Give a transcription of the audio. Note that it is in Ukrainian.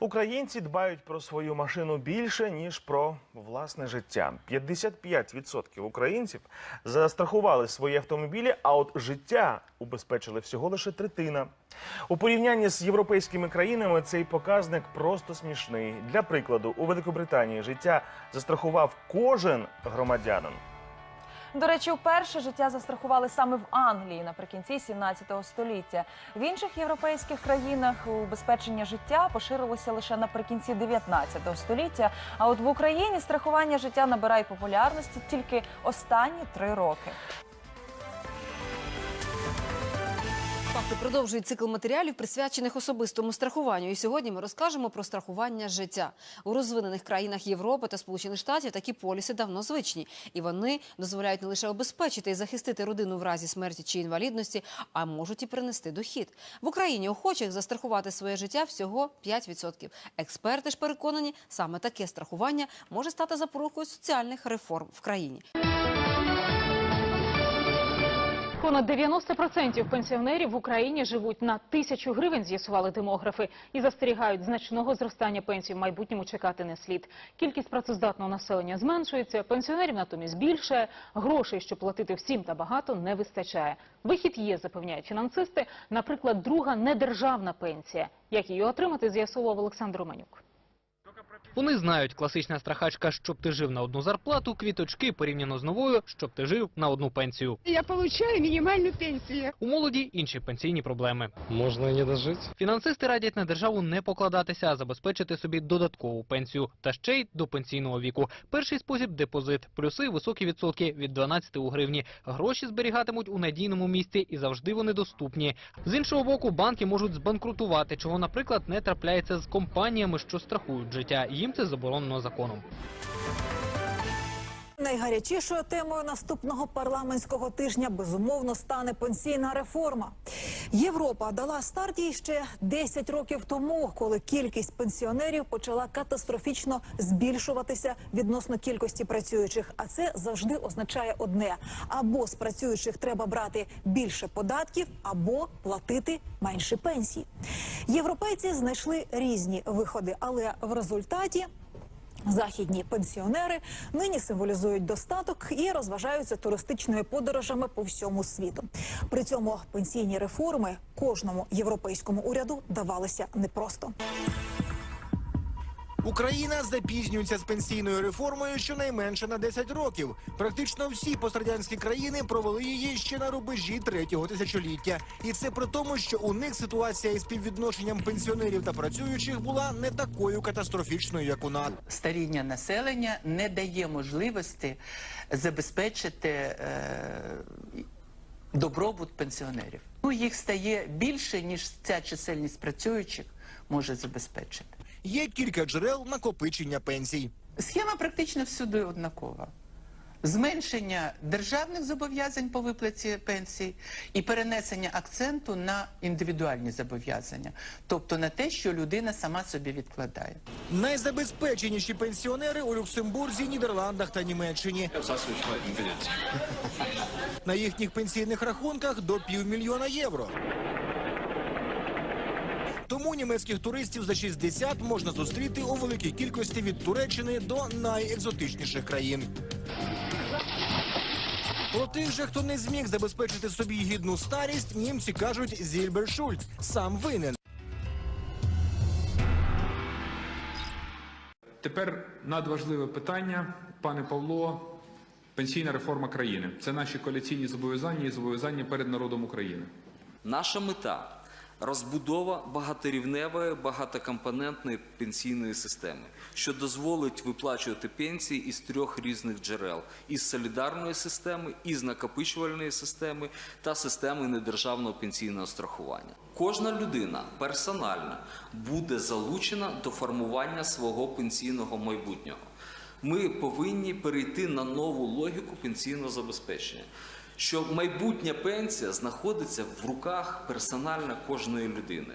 Українці дбають про свою машину більше ніж про власне життя. 55% українців застрахували свої автомобілі, а от життя убезпечили всього лише третина. У порівнянні з європейськими країнами цей показник просто смішний. Для прикладу, у Великобританії життя застрахував кожен громадянин. До речі, вперше життя застрахували саме в Англії наприкінці 17 століття. В інших європейських країнах убезпечення життя поширилося лише наприкінці 19 століття. А от в Україні страхування життя набирає популярності тільки останні три роки. Факти продовжують цикл матеріалів, присвячених особистому страхуванню. І сьогодні ми розкажемо про страхування життя у розвинених країнах Європи та Сполучених Штатів. Такі поліси давно звичні, і вони дозволяють не лише обезпечити і захистити родину в разі смерті чи інвалідності, а можуть і принести дохід. В Україні охочих застрахувати своє життя всього 5%. Експерти ж переконані, саме таке страхування може стати запорукою соціальних реформ в країні. Понад 90% пенсіонерів в Україні живуть на тисячу гривень, з'ясували демографи, і застерігають значного зростання пенсій в майбутньому чекати не слід. Кількість працездатного населення зменшується, пенсіонерів натомість більше, грошей, щоб платити всім та багато, не вистачає. Вихід є, запевняють фінансисти, наприклад, друга недержавна пенсія. Як її отримати, з'ясував Олександр Романюк. Вони знають, класична страхачка, щоб ти жив на одну зарплату, квіточки порівняно з новою, щоб ти жив на одну пенсію. Я получаю минимальную пенсию. У молоді інші пенсійні проблеми. Можно и не дожить. Фінансисти радять на державу не покладатися, а забезпечити собі додаткову пенсію та ще й до пенсійного віку. Перший спосіб депозит, плюси високі відсотки від 12 у гривні. Гроші зберігатимуть у надійному місці і завжди вони доступні. З іншого боку, банки можуть збанкрутувати, чого, наприклад, не трапляється з компаніями, що страхують життя. Їм це заборонено законом. Найгарячішою темою наступного парламентського тижня безумовно стане пенсійна реформа. Європа дала старт їй ще 10 років тому, коли кількість пенсіонерів почала катастрофічно збільшуватися відносно кількості працюючих. А це завжди означає одне: або з працюючих треба брати більше податків, або платити менше пенсій. Європейці знайшли різні виходи, але в результаті Західні пенсіонери нині символізують достаток і розважаються туристичними подорожами по всьому світу. При цьому пенсійні реформи кожному європейському уряду давалися непросто. Україна запізнюється з пенсійною реформою щонайменше на 10 років. Практично всі пострадянські країни провели її ще на рубежі третього тисячоліття. І це при тому, що у них ситуація із співвідношенням пенсіонерів та працюючих була не такою катастрофічною, як у нас. старіння населення не дає можливості забезпечити е, добробут пенсіонерів. Ну, їх стає більше, ніж ця чисельність працюючих може забезпечити. Є кілька джерел накопичення пенсій. Схема практично всюди однакова. Зменшення державних зобов'язань по виплаті пенсій і перенесення акценту на індивідуальні зобов'язання, тобто на те, що людина сама собі відкладає. Найзабезпеченіші пенсіонери у Люксембурзі, Нідерландах та Німеччині. На їхніх пенсійних рахунках до півмільйона євро. Тому німецьких туристів за 60 можна зустріти у великій кількості від Туреччини до найекзотичніших країн. Про тих же, хто не зміг забезпечити собі гідну старість, німці кажуть Зільбершульц сам винен. Тепер надважливе питання, пане Павло, пенсійна реформа країни. Це наші коаліційні зобов'язання і зобов'язання перед народом України. Наша мета розбудова багаторівневої, багатокомпонентної пенсійної системи, що дозволить виплачувати пенсії із трьох різних джерел: із солідарної системи, із накопичувальної системи та системи недержавного пенсійного страхування. Кожна людина персонально буде залучена до формування свого пенсійного майбутнього. Ми повинні перейти на нову логіку пенсійного забезпечення що майбутня пенсія знаходиться в руках персонально кожної людини.